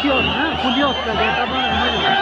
curiosa, curiosa de esta manera.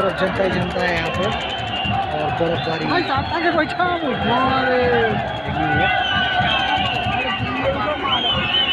तरफ़ जनता ही जनता है यहाँ पर और बर्फबारी।